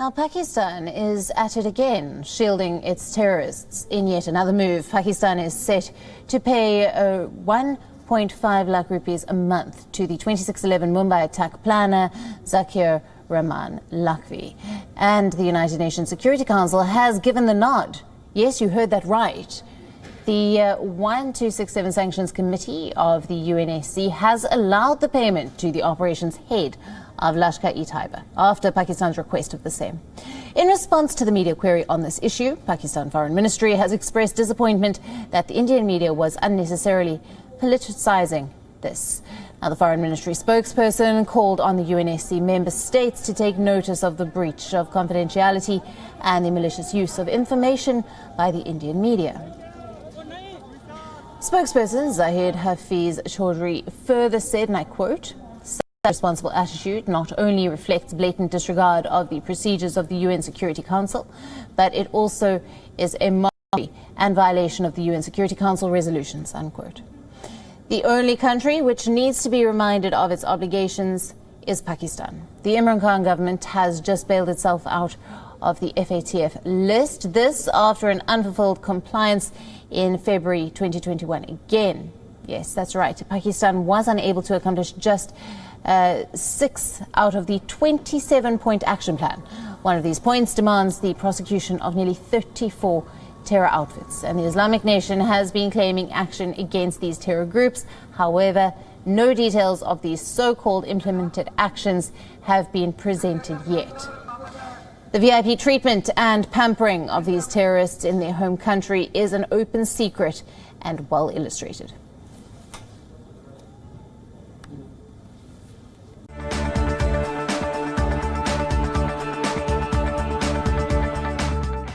Now, Pakistan is at it again, shielding its terrorists. In yet another move, Pakistan is set to pay uh, 1.5 lakh rupees a month to the 2611 Mumbai attack planner, Zakir Rahman Lakhvi. And the United Nations Security Council has given the nod. Yes, you heard that right. The uh, 1267 Sanctions Committee of the UNSC has allowed the payment to the operation's head of Lashkar-e-Taiba after Pakistan's request of the same. In response to the media query on this issue, Pakistan Foreign Ministry has expressed disappointment that the Indian media was unnecessarily politicizing this. Now, the Foreign Ministry spokesperson called on the UNSC member states to take notice of the breach of confidentiality and the malicious use of information by the Indian media. Spokesperson Zahid Hafiz Chaudhry further said, and I quote, responsible attitude not only reflects blatant disregard of the procedures of the UN Security Council, but it also is a mockery and violation of the UN Security Council resolutions, unquote. The only country which needs to be reminded of its obligations is Pakistan. The Imran Khan government has just bailed itself out of the FATF list. This after an unfulfilled compliance in February 2021. Again, yes, that's right. Pakistan was unable to accomplish just uh, six out of the 27 point action plan. One of these points demands the prosecution of nearly 34 terror outfits. And the Islamic Nation has been claiming action against these terror groups. However, no details of these so called implemented actions have been presented yet. The VIP treatment and pampering of these terrorists in their home country is an open secret and well illustrated.